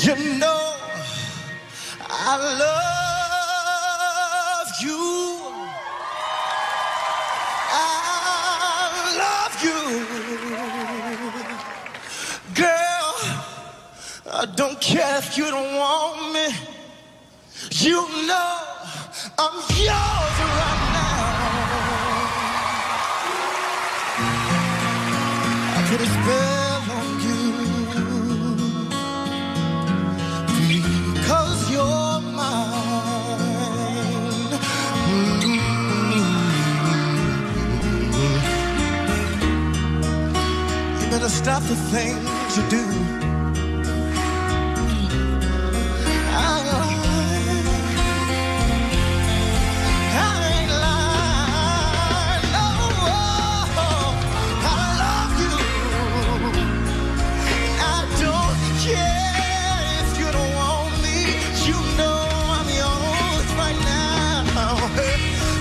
You know I love you. I love you. Girl, I don't care if you don't want me. You know I'm yours right now. I put a Stop the things you do.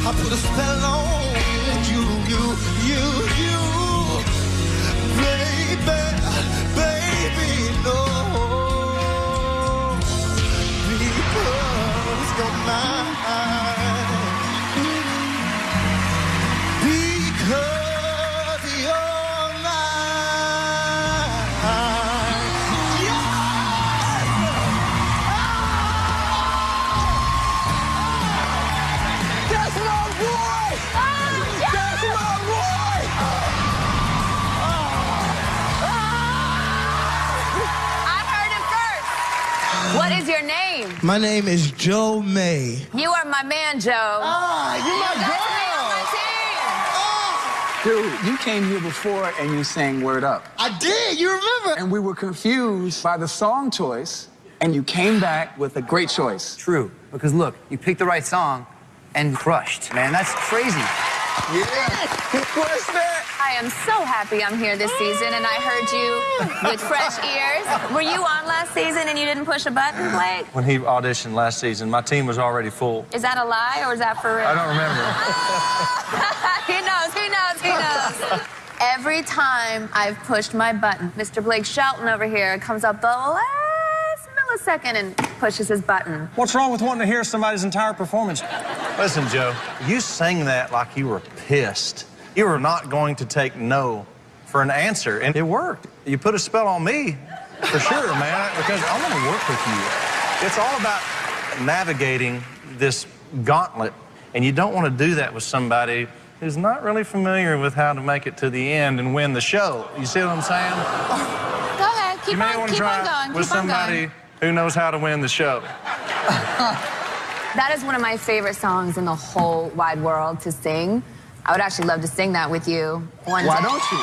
I put a spell on is your name? My name is Joe May. You are my man, Joe. Ah, you my That's me my team. Dude, you came here before and you sang Word Up. I did, you remember? And we were confused by the song choice, and you came back with a great choice. True, because look, you picked the right song and crushed, man. That's crazy. Yeah. What's that? I am so happy I'm here this season, and I heard you mm. with fresh ears. Were you on last season and you didn't push a button, Blake? When he auditioned last season, my team was already full. Is that a lie or is that for real? I don't remember. he knows, he knows, he knows. Every time I've pushed my button, Mr. Blake Shelton over here comes up the last millisecond and pushes his button. What's wrong with wanting to hear somebody's entire performance? Listen, Joe, you sang that like you were pissed. You were not going to take no for an answer, and it worked. You put a spell on me, for sure, man, because I want to work with you. It's all about navigating this gauntlet, and you don't want to do that with somebody who's not really familiar with how to make it to the end and win the show. You see what I'm saying? Go ahead, keep you may on, want to try on going, with somebody who knows how to win the show. That is one of my favorite songs in the whole wide world to sing. I would actually love to sing that with you one Why day. don't you?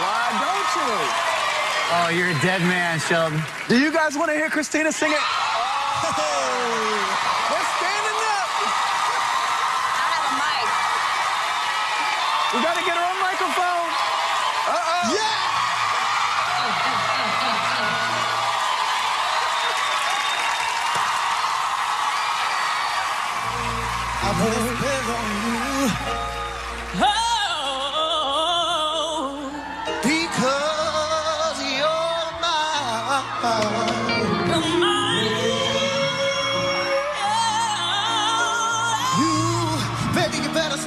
Why don't you? Oh, you're a dead man, Shelton. Do you guys want to hear Christina sing it? Oh,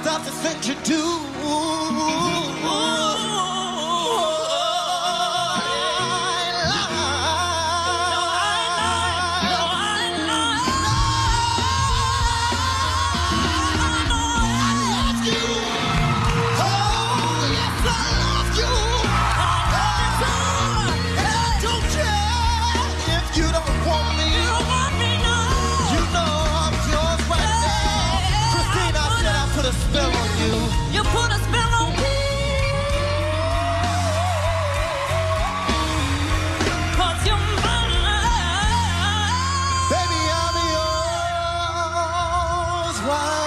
stop the things you do. why